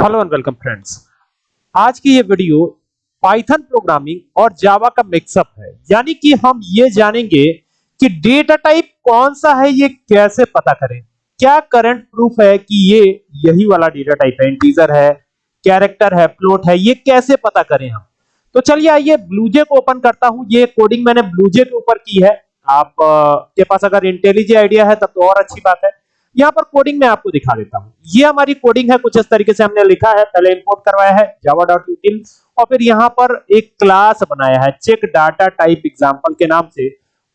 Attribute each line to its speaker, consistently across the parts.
Speaker 1: Hello and welcome friends आज की ये वीडियो पाइथन प्रोग्रामिंग और जावा का मिक्सअप है। यानी कि हम ये जानेंगे कि डेटा टाइप कौन सा है, ये कैसे पता करें। क्या करंट प्रूफ है कि ये यही वाला डेटा टाइप है इंटीजर है कैरेक्टर है फ्लोट है, ये कैसे पता करें हम? तो चलिए आइए ब्लूजे को ओपन करता हूँ। ये कोडिंग मैंने ब्लूजे के ऊपर की है। आप के पास अगर इंटेलिजे आइडिया है, तब तो और अच्छी बात है। यहाँ पर कोडिंग में आपको दिखा देता हूँ। ये हमारी कोडिंग है, कुछ इस तरीके से हमने लिखा है, पहले इंपोर्ट करवाया है java.util और फिर यहाँ पर एक क्लास बनाया है चेक डाटा टाइप एग्जांपल के नाम से,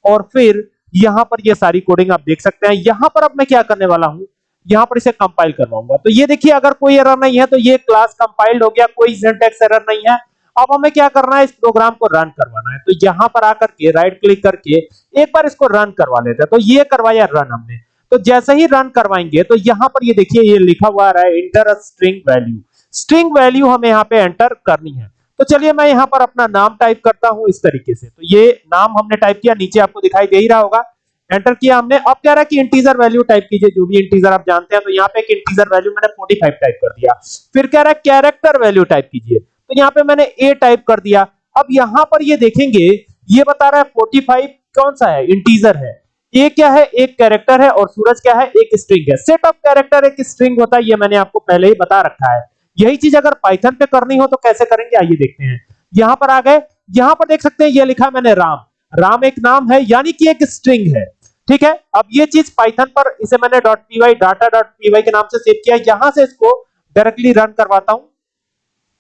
Speaker 1: और फिर यहाँ पर ये सारी कोडिंग आप देख सकते हैं। यहाँ पर अब मैं क्या करने वाला हूँ, यहाँ पर इसे कंपाइल करवाऊँगा। तो ये देखिए, अगर कोई एरर नहीं है तो ये क्लास कंपाइल्ड हो गया, कोई सिंटैक्स एरर नहीं है। अब हमें क्या करना है, इस प्रोग्राम को रन करवाना है। तो यहाँ पर आकर के राइट क्लिक करके, एक बार इसको रन करवा लेते हैं। तो ये करवाया रन हमने। तो जैसे ही रन करवाएँगे तो यहाँ पर ये देखिए, ये लिखा हुआ रहा है enter string value string value हमें यहाँ पे एंटर करनी है। तो चलिए मैं यहाँ पर अपना नाम टाइप करता हूँ इस तरीके से। तो ये नाम हमने टाइप किया, नीचे आपको दिखाई दे ही रहा होगा। एंटर किया हमने। अब कह रहा है कि इंटीजर वैल्यू टाइप कीजिए, जो भी इंटीजर आप जानते हैं तो यहाँ पे एक इंटीजर वैल्यू मैंने 45 टाइप कर दिया। फिर कह रहा है कैरेक्टर वैल्यू टाइप कीजिए। तो यहाँ पे मैंने ए टाइप कर दिया। अब यहाँ पर ये देखेंगे, ये बता रहा है 45 कौन सा है? इंटीजर है। ये क्या है? एक कैरेक्टर है और सूरज क्या है? एक स्ट्रिंग है। सेट ऑफ़ कैरेक्टर एक स्ट्रिंग होता है, ये मैंने आपको पहले ही बता रखा है। यही चीज़ अगर पाइथन पे करनी हो तो कैसे करेंगे? आइए देखते हैं। यहाँ पर आ गए। यहाँ पर देख सकते हैं, ये लिखा मैंने राम। राम एक नाम है, यानी कि एक स्ट्रिंग है। ठीक है? अब ये चीज़ पाइथन पर, इसे मैंने dot P data dot P के नाम से सेव किया। यहाँ से इसको डायरेक्टली रन करवाता हूँ।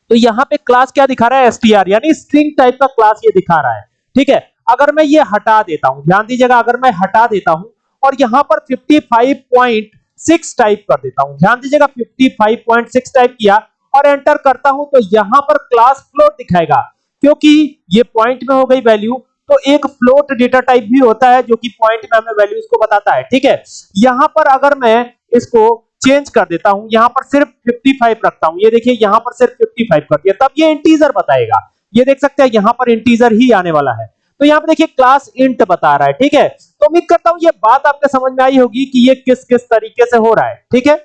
Speaker 1: तो यहाँ पे क्लास क्या दिखा रहा है? एसटीआर यानी स्ट्रिंग टाइप का क्लास ये दिखा रहा है। ठीक है? अगर मैं ये हटा देता हूँ, ध्यान दीजिएगा, अगर मैं हटा देता हूँ और यहाँ पर 55.6 टाइप कर देता हूँ, ध्यान दीजिएगा 55.6 टाइप किया और एंटर करता हूँ तो यहाँ पर क्लास फ्लोट दिखाएगा, क्योंकि ये पॉइंट में हो गई वैल्यू तो एक फ्लोट डेटा टाइप भी होता है जो कि पॉइंट में हमें वैल्यूज़ को बताता है, ठीक है? यहाँ पर अगर मैं इसको चेंज कर देता हूँ, यहाँ पर सिर्फ़ 55 रखता हूँ, ये देखिए, यहाँ पर सिर्फ़ 55 कर दिया, तब ये इंटीजर बताएगा, ये देख सकते हैं, यहाँ पर इंटीजर ही आने वाला है। तो यहाँ पे देखिए क्लास इंट बता रहा है, ठीक है? तो उम्मीद करता हूँ ये बात आपके समझ में आई होगी कि ये किस किस तरीके से हो रहा है, ठीक है?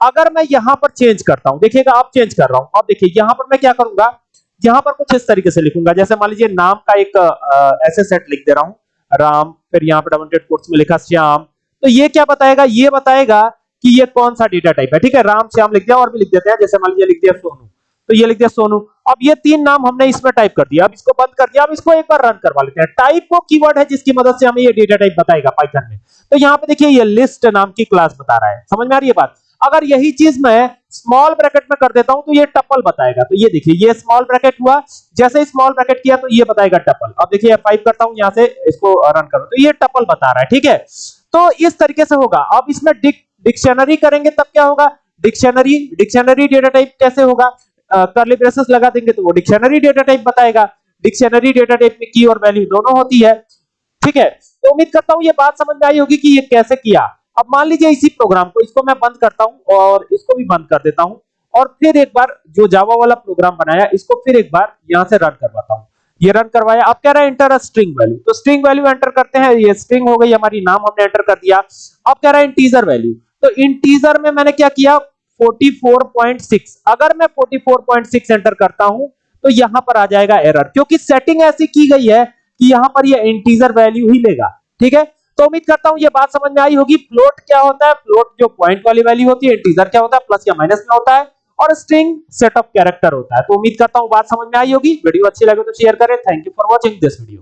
Speaker 1: अगर मैं यहाँ पर चेंज करता हूँ, देखिएगा आप चेंज कर रहा हूँ। अब देखिए, यहाँ पर मैं क्या करूँगा? यहाँ पर कुछ इस तरीके से लिखूँगा, जैसे मान लीजिए नाम का एक ऐसे सेट लिख दे रहा हूँ, राम, फिर यहाँ पर डबल कोट्स में लिखा श्याम। तो ये क्या बताएगा? ये बताएगा कि ये कौन सा डेटा टाइप है, ठीक है? राम, श्याम लिख दिया और भी लिख देते हैं, जैसे मान लीजिए लिख दिया सोनू। तो ये लिख दिया सोनू। अब ये तीन नाम हमने इसमें टाइप कर दिया। अब इसको बंद कर दिया। अब इसको एक बार रन करवा लेते हैं। टाइप वो कीवर्ड है जिसकी मदद से हमें ये डेटा टाइप बताएगा पाइथन में। तो यहाँ पे देखिए ये लिस्ट नाम की क्लास बता रहा है। समझ में आ रही है बात? अगर यही चीज़ मैं स्मॉल ब्रैकेट में कर देता हूँ तो ये टपल बताएगा। तो ये देखिए, ये स्मॉल ब्रैकेट हुआ। जैसे ही स्मॉल ब्रैकेट किया तो ये बताएगा टपल अब देखिए फाइव करता हूँ, यहाँ से इसको रन करो तो ये टपल बता रहा है, ठीक है? तो इस तरीके से होगा। अब इसमें डिक्शनरी करेंगे, तब क्या होगा? डिक्शनरी डिक्शनरी डेटा टाइप कैसे होगा? करली ब्रेसेस लगा देंगे तो वो डिक्शनरी डेटा टाइप बताएगा। डिक्शनरी डेटा टाइप में की और वैल्यू दोनों होती है। ठीक है? तो उम्मीद करता हूँ ये बात समझ में आई होगी कि ये कैसे किया। अब मान लीजिए इसी प्रोग्राम को, इसको मैं बंद करता हूँ और इसको भी बंद कर देता हूँ और फिर एक बार जो जावा वाला प्रोग्राम बनाया, इसको फिर एक बार यहाँ से रन करवाता हूँ। ये रन करवाया। अब कह रहा है एंटर स्ट्रिंग वैल्यू तो स्ट्रिंग वैल्यू एंटर करते हैं। ये स्ट्रिंग हो गई, हमारी नाम हमने एंटर कर दिया। अब कह रहा है इंटीजर वैल्यू तो इंटीजर में मैंने क्या किया? 44.6 अगर मैं 44.6 एंटर करता हूँ तो यहाँ पर आ जाएगा एरर, क्योंकि सेटिंग ऐसी की गई है कि यहाँ पर ये इंटीजर वैल्यू ही लेगा, ठीक है? तो उम्मीद करता हूँ ये बात समझ में आई होगी। फ्लोट क्या होता है? फ्लोट जो पॉइंट वाली वैल्यू होती है, इंटीजर क्या होता है? प्लस या माइनस में होता है, और स्ट्रिंग सेट ऑफ़ कैरेक्टर होता है। तो उम्मीद करता हूँ बात समझ में आई होगी। वीडियो अच्छी लगे तो शेयर करें। Thank you for watching this video.